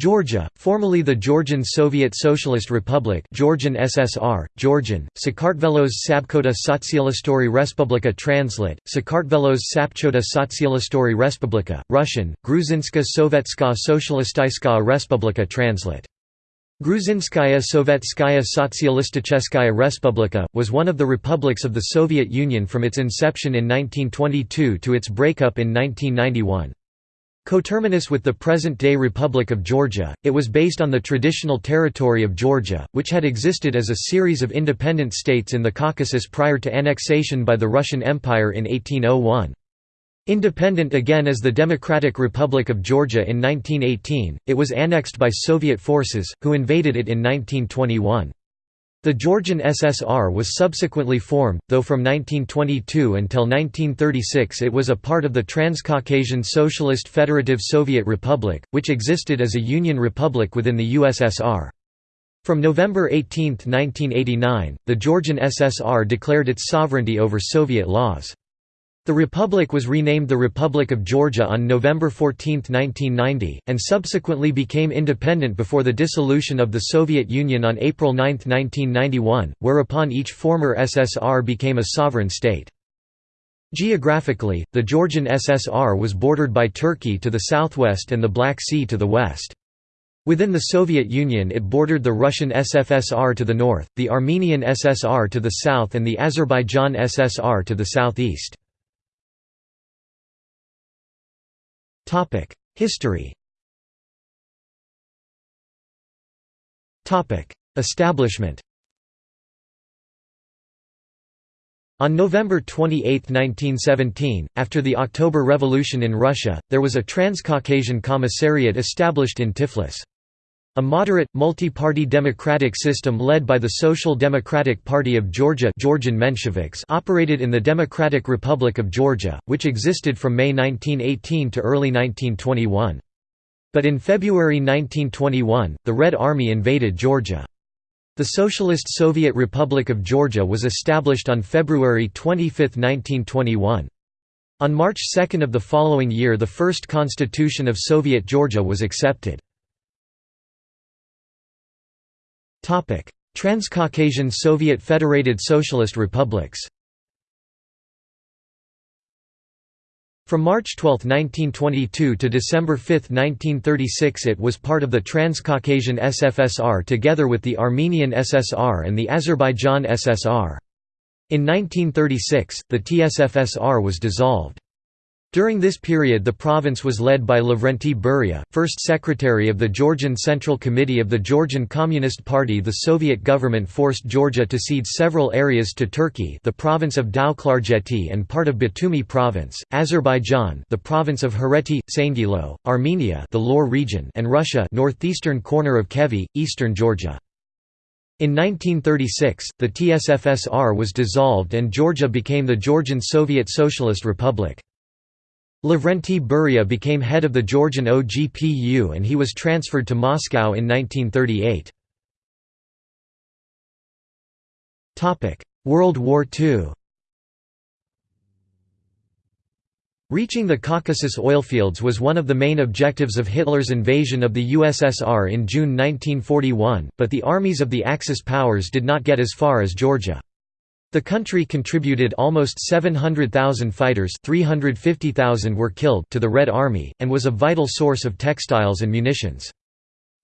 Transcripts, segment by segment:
Georgia, formerly the Georgian Soviet Socialist Republic Georgian SSR, Georgian, Sakartvelos Sabchota Sotsialistory Respublika Translate, Sakartvelos Sapchota Sotsialistory Respublika, Russian, Gruzinska Sovetska Socialistayska Respublika Translate. Gruzinskaya Sovetskaya Sotsialisticheskaya Respublika, was one of the republics of the Soviet Union from its inception in 1922 to its breakup in 1991. Coterminous with the present-day Republic of Georgia, it was based on the traditional territory of Georgia, which had existed as a series of independent states in the Caucasus prior to annexation by the Russian Empire in 1801. Independent again as the Democratic Republic of Georgia in 1918, it was annexed by Soviet forces, who invaded it in 1921. The Georgian SSR was subsequently formed, though from 1922 until 1936 it was a part of the Transcaucasian Socialist Federative Soviet Republic, which existed as a union republic within the USSR. From November 18, 1989, the Georgian SSR declared its sovereignty over Soviet laws. The republic was renamed the Republic of Georgia on November 14, 1990, and subsequently became independent before the dissolution of the Soviet Union on April 9, 1991, whereupon each former SSR became a sovereign state. Geographically, the Georgian SSR was bordered by Turkey to the southwest and the Black Sea to the west. Within the Soviet Union it bordered the Russian SFSR to the north, the Armenian SSR to the south and the Azerbaijan SSR to the southeast. History. Establishment. On November 28, 1917, after the October Revolution in Russia, there was a Transcaucasian Commissariat established in Tiflis. A moderate, multi-party democratic system led by the Social Democratic Party of Georgia Georgian Mensheviks operated in the Democratic Republic of Georgia, which existed from May 1918 to early 1921. But in February 1921, the Red Army invaded Georgia. The Socialist Soviet Republic of Georgia was established on February 25, 1921. On March 2 of the following year the first constitution of Soviet Georgia was accepted. Transcaucasian Soviet Federated Socialist Republics From March 12, 1922 to December 5, 1936 it was part of the Transcaucasian SFSR together with the Armenian SSR and the Azerbaijan SSR. In 1936, the TSFSR was dissolved. During this period the province was led by Lavrenti Beria, first secretary of the Georgian Central Committee of the Georgian Communist Party The Soviet government forced Georgia to cede several areas to Turkey the province of Tao-Klarjeti and part of Batumi province, Azerbaijan the province of Hereti, Saingilo, Armenia the Lor region and Russia northeastern corner of Khevi, eastern Georgia. In 1936, the TSFSR was dissolved and Georgia became the Georgian Soviet Socialist Republic. Lavrenti Beria became head of the Georgian OGPU and he was transferred to Moscow in 1938. World War II Reaching the Caucasus oilfields was one of the main objectives of Hitler's invasion of the USSR in June 1941, but the armies of the Axis powers did not get as far as Georgia. The country contributed almost 700,000 fighters 350,000 were killed to the Red Army, and was a vital source of textiles and munitions.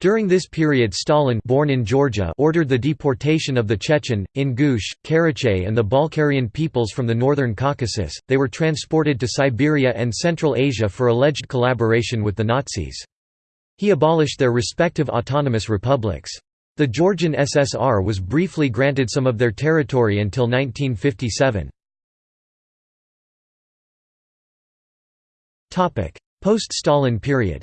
During this period Stalin born in Georgia ordered the deportation of the Chechen, Ingush, Karachay and the Balkarian peoples from the northern Caucasus, they were transported to Siberia and Central Asia for alleged collaboration with the Nazis. He abolished their respective autonomous republics. The Georgian SSR was briefly granted some of their territory until 1957. Post-Stalin period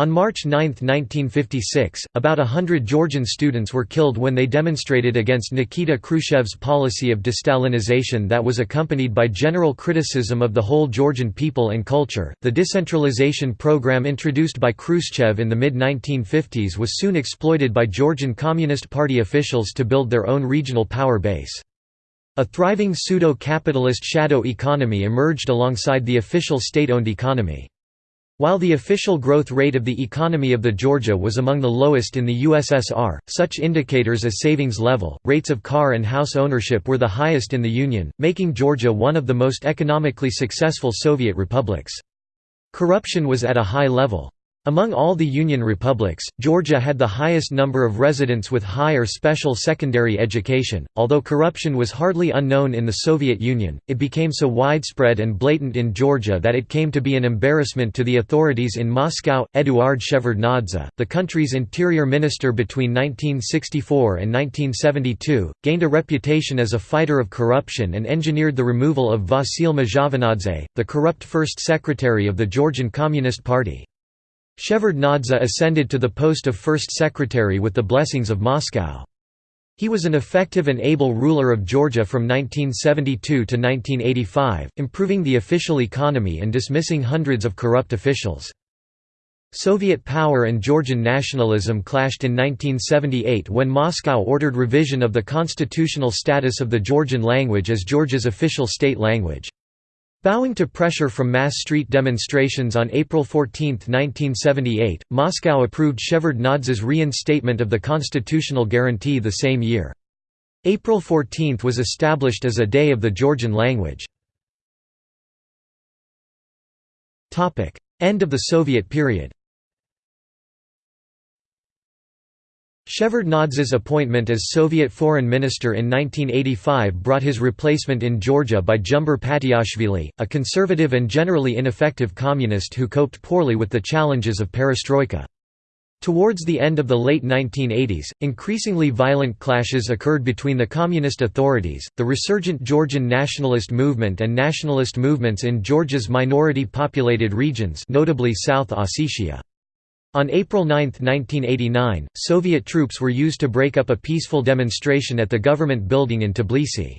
On March 9, 1956, about hundred Georgian students were killed when they demonstrated against Nikita Khrushchev's policy of destalinization that was accompanied by general criticism of the whole Georgian people and culture. The decentralization program introduced by Khrushchev in the mid 1950s was soon exploited by Georgian Communist Party officials to build their own regional power base. A thriving pseudo capitalist shadow economy emerged alongside the official state owned economy. While the official growth rate of the economy of the Georgia was among the lowest in the USSR, such indicators as savings level, rates of car and house ownership were the highest in the Union, making Georgia one of the most economically successful Soviet republics. Corruption was at a high level. Among all the Union republics, Georgia had the highest number of residents with high or special secondary education. Although corruption was hardly unknown in the Soviet Union, it became so widespread and blatant in Georgia that it came to be an embarrassment to the authorities in Moscow. Eduard Shevardnadze, the country's interior minister between 1964 and 1972, gained a reputation as a fighter of corruption and engineered the removal of Vasil Mzhavanadze, the corrupt first secretary of the Georgian Communist Party. Shevardnadze ascended to the post of first secretary with the blessings of Moscow. He was an effective and able ruler of Georgia from 1972 to 1985, improving the official economy and dismissing hundreds of corrupt officials. Soviet power and Georgian nationalism clashed in 1978 when Moscow ordered revision of the constitutional status of the Georgian language as Georgia's official state language. Bowing to pressure from mass street demonstrations on April 14, 1978, Moscow approved Shevardnadze's reinstatement of the constitutional guarantee the same year. April 14 was established as a day of the Georgian language. End of the Soviet period Shevardnadze's appointment as Soviet foreign minister in 1985 brought his replacement in Georgia by Jumber Patiashvili, a conservative and generally ineffective communist who coped poorly with the challenges of perestroika. Towards the end of the late 1980s, increasingly violent clashes occurred between the communist authorities, the resurgent Georgian nationalist movement and nationalist movements in Georgia's minority-populated regions notably South Ossetia. On April 9, 1989, Soviet troops were used to break up a peaceful demonstration at the government building in Tbilisi.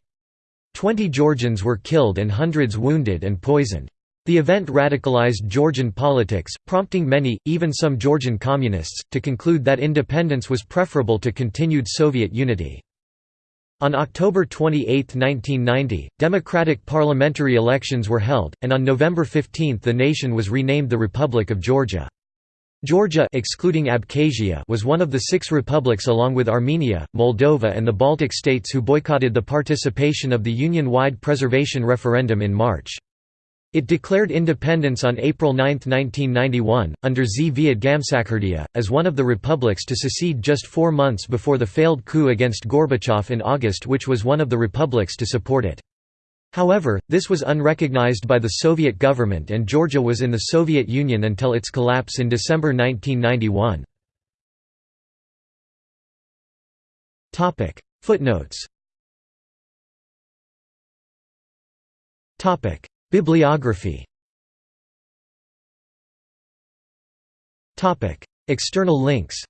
Twenty Georgians were killed and hundreds wounded and poisoned. The event radicalized Georgian politics, prompting many, even some Georgian communists, to conclude that independence was preferable to continued Soviet unity. On October 28, 1990, democratic parliamentary elections were held, and on November 15 the nation was renamed the Republic of Georgia. Georgia excluding Abkhazia was one of the six republics along with Armenia, Moldova and the Baltic states who boycotted the participation of the Union-wide preservation referendum in March. It declared independence on April 9, 1991, under Zviad Gamsakhurdia, as one of the republics to secede just four months before the failed coup against Gorbachev in August which was one of the republics to support it. However, this was unrecognized by the Soviet government and Georgia was in the Soviet Union until its collapse in December 1991. Footnotes. Bibliography. External links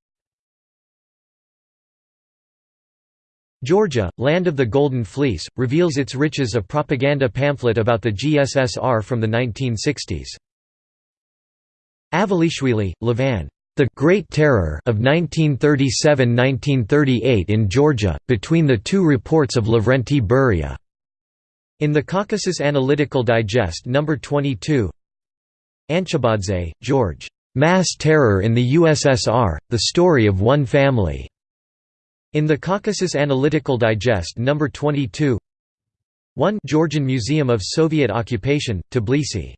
Georgia, Land of the Golden Fleece, reveals its riches a propaganda pamphlet about the GSSR from the 1960s. Avalishvili, Levan. The Great Terror of 1937–1938 in Georgia, between the two reports of Lavrenti Beria. In the Caucasus Analytical Digest No. 22 Anchabadze, George. Mass Terror in the USSR, The Story of One Family. In the Caucasus Analytical Digest No. 22 1 Georgian Museum of Soviet Occupation, Tbilisi